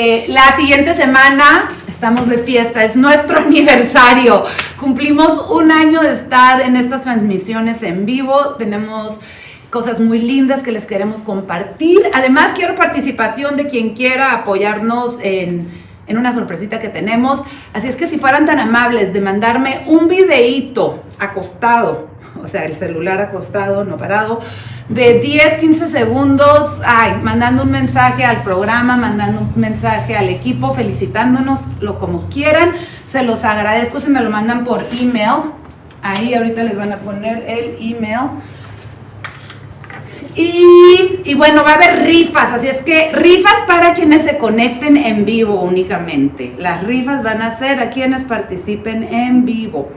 Eh, la siguiente semana estamos de fiesta, es nuestro aniversario. Cumplimos un año de estar en estas transmisiones en vivo. Tenemos cosas muy lindas que les queremos compartir. Además, quiero participación de quien quiera apoyarnos en, en una sorpresita que tenemos. Así es que si fueran tan amables de mandarme un videíto acostado, o sea, el celular acostado, no parado, de 10, 15 segundos, ay, mandando un mensaje al programa, mandando un mensaje al equipo, felicitándonos, lo como quieran. Se los agradezco si me lo mandan por email. Ahí ahorita les van a poner el email. Y, y, bueno, va a haber rifas, así es que rifas para quienes se conecten en vivo únicamente. Las rifas van a ser a quienes participen en vivo.